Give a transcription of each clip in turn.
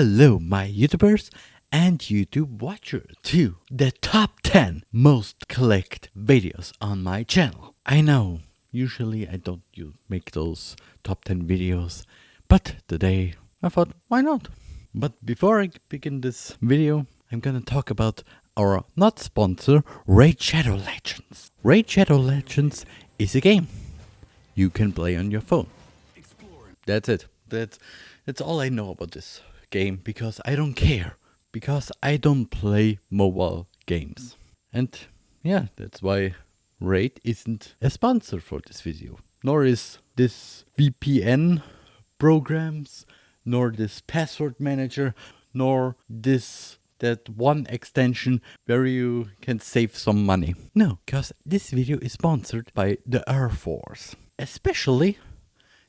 Hello, my YouTubers and YouTube watchers to the top 10 most clicked videos on my channel. I know, usually I don't make those top 10 videos, but today I thought, why not? But before I begin this video, I'm gonna talk about our not sponsor, Raid Shadow Legends. Raid Shadow Legends is a game you can play on your phone. That's it. That's that's all I know about this game because I don't care because I don't play mobile games. And yeah, that's why Raid isn't a sponsor for this video. Nor is this VPN programs, nor this password manager, nor this that one extension where you can save some money. No, because this video is sponsored by the Air Force. Especially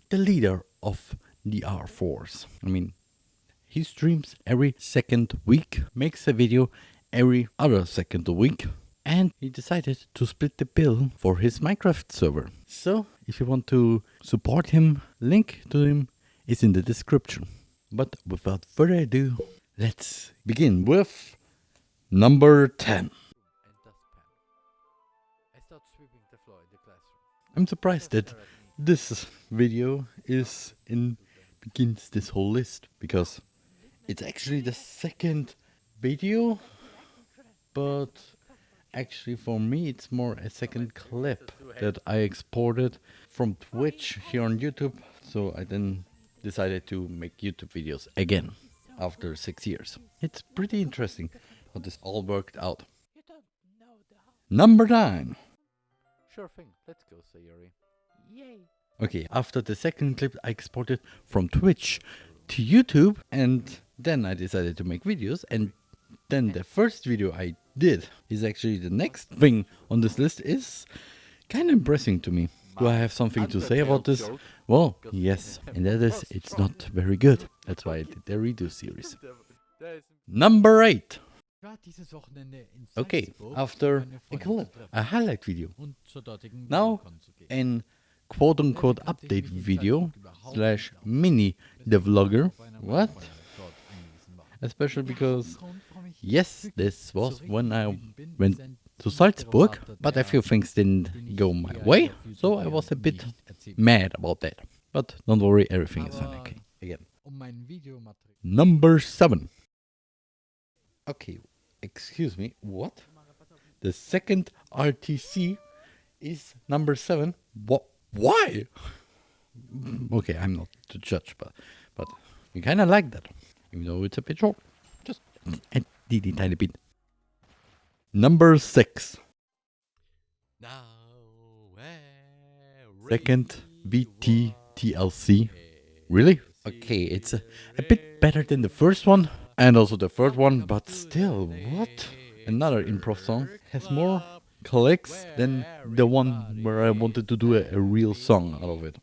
the leader of the Air Force. I mean, he streams every second week, makes a video every other second week, and he decided to split the bill for his Minecraft server. So, if you want to support him, link to him is in the description. But without further ado, let's begin with number 10. I'm surprised that this video is in begins this whole list because it's actually the second video but actually for me it's more a second clip that I exported from Twitch here on YouTube so I then decided to make YouTube videos again after six years. It's pretty interesting how this all worked out. Number 9 Sure thing, let's go Sayori. Yay! Okay, after the second clip I exported from Twitch to YouTube and then I decided to make videos and then the first video I did is actually the next thing on this list is kind of impressing to me. Do I have something to say about this? Well, yes, and that is it's not very good. That's why I did the redo series. Number 8. Okay, after a a highlight video. Now, an quote unquote update video slash mini the vlogger. What? Especially because, yes, this was when I went to Salzburg, but a few things didn't go my way, so I was a bit mad about that. But don't worry, everything is fine okay. Again. Number 7. Okay, excuse me, what? The second RTC is number 7. What? Why? okay, I'm not to judge, but but you kind of like that, even though it's a bit short. Just a teeny tiny bit. Number six. Second VT TLC. Really? Okay, it's a, a bit better than the first one and also the third one, but still, what? Another improv song has more clicks than the one where I wanted to do a, a real song out of it.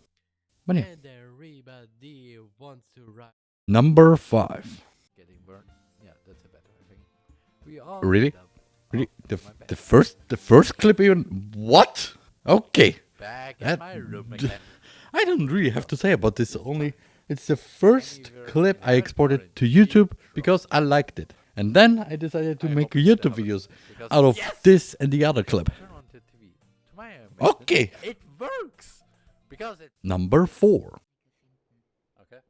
But yeah. Number five. Really? Really? The, the first the first clip even what? Okay. That, I don't really have to say about this only it's the first clip I exported to YouTube because I liked it. And then I decided to make YouTube videos out of this and the other clip. Okay. It works! Because it... Number 4. Okay.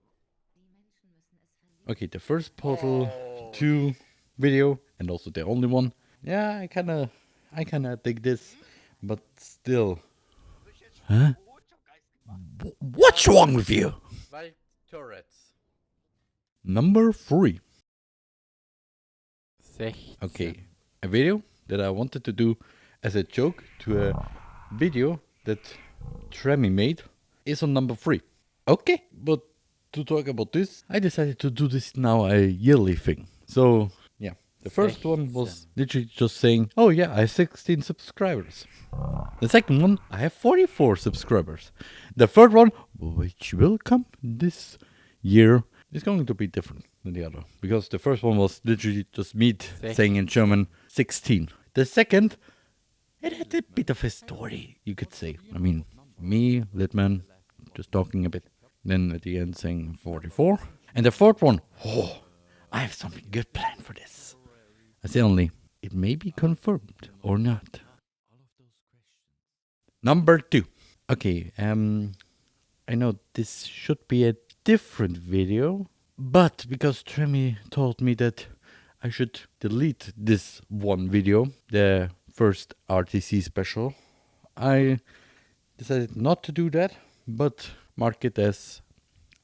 Okay, the first Portal 2 video and also the only one. Yeah, I kinda I kinda dig this, but still. Huh? What's wrong with you? Turrets. Number 3. Okay, a video that I wanted to do as a joke to a video that Tremmy made is on number 3. Okay, but to talk about this, I decided to do this now a yearly thing. So, yeah, the first one was literally just saying, oh yeah, I have 16 subscribers. The second one, I have 44 subscribers. The third one, which will come this year, is going to be different than the other. Because the first one was literally just me saying in German 16. The second, it had a bit of a story, you could say. I mean, me, Litman, just talking a bit. Then at the end saying 44. And the fourth one, oh, I have something good planned for this. I say only, it may be confirmed or not. Number two. Okay, um, I know this should be a different video, but because Tremi told me that I should delete this one video, the first RTC special, I decided not to do that, but mark it as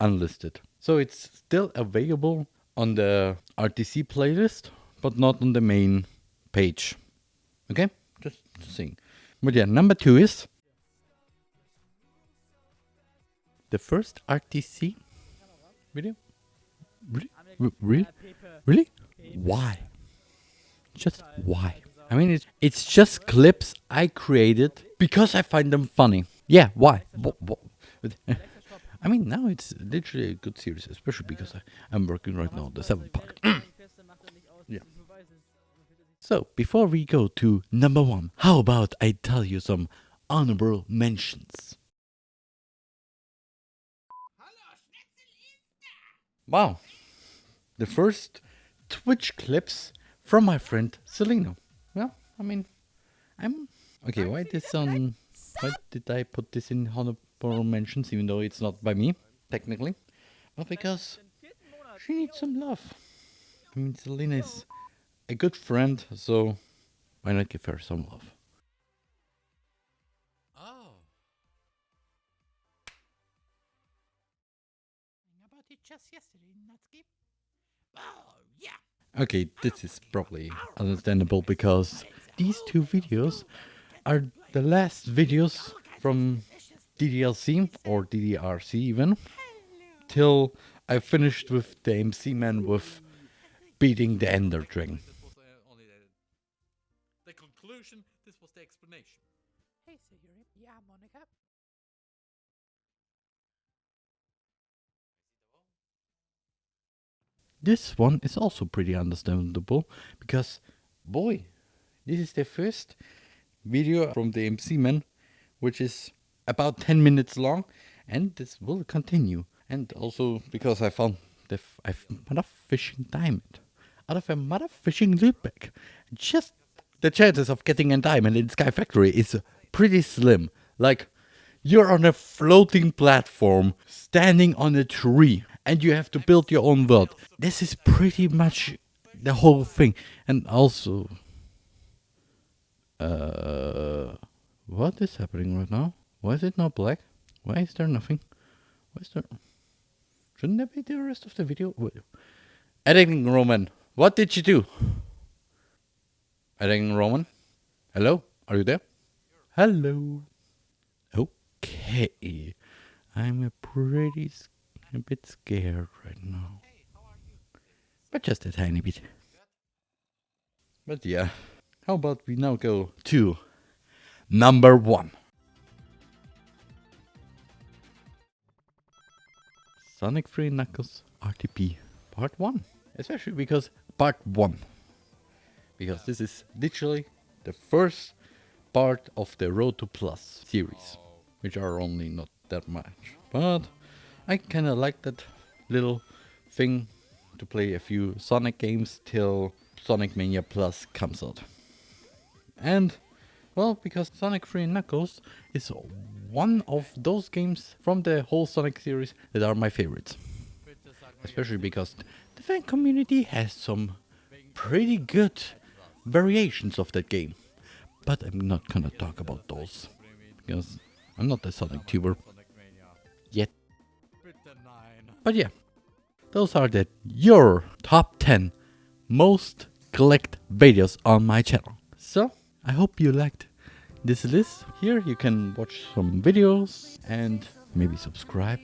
unlisted. So it's still available on the RTC playlist, but not on the main page. Okay, just, saying. But yeah, number two is the first RTC video. Really? Really? Really? Why? Just why? I mean, it's it's just clips I created because I find them funny. Yeah, why? Wha- I mean, now it's literally a good series, especially because I, I'm working right now on the seventh part. yeah. So, before we go to number one, how about I tell you some honorable mentions? Wow. The first Twitch clips from my friend Selena. Well, I mean, I'm okay. Why this on? Why did I put this in honorable mentions, even though it's not by me technically? Well, because she needs some love. I mean, Selena is a good friend, so why not give her some love? Oh. About it just yesterday, Natsuki. Oh, yeah. Okay, this is probably understandable because these two videos are the last videos from DDLC or DDRC even till I finished with the MC man with beating the Ender Dragon. This was only the, the conclusion. This was the explanation. Hey, Sayori. Yeah, Monika. This one is also pretty understandable because, boy, this is the first video from the MC man, which is about 10 minutes long, and this will continue. And also because I found the f- I've fishing diamond out of a mother fishing loot bag. Just the chances of getting a diamond in Sky Factory is pretty slim. Like you're on a floating platform standing on a tree and you have to build your own world. This is pretty much the whole thing. And also uh what is happening right now? Why is it not black? Why is there nothing? Why is there Shouldn't that be the rest of the video? Wait. Editing Roman, what did you do? Editing Roman? Hello? Are you there? Hello. Okay. I'm a pretty a bit scared right now. But just a tiny bit. But yeah. How about we now go to number one? Sonic 3 Knuckles RTP Part 1. Especially because Part 1. Because this is literally the first part of the Road to Plus series, which are only not that much. But I kind of like that little thing to play a few Sonic games till Sonic Mania Plus comes out. And well, because Sonic 3 Knuckles is one of those games from the whole Sonic series that are my favorites. Especially because the fan community has some pretty good variations of that game. But I'm not gonna talk about those. Because I'm not a Sonic tuber yet. But yeah, those are the your top 10 most clicked videos on my channel. So I hope you liked this list. Here you can watch some videos and maybe subscribe.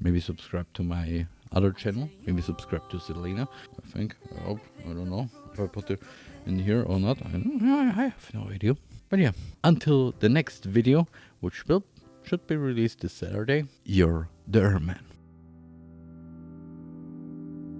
Maybe subscribe to my other channel. Maybe subscribe to Selena. I think. I hope. I don't know if I put it in here or not. I don't. I have no idea. But yeah, until the next video, which will should be released this Saturday. You're the Erman.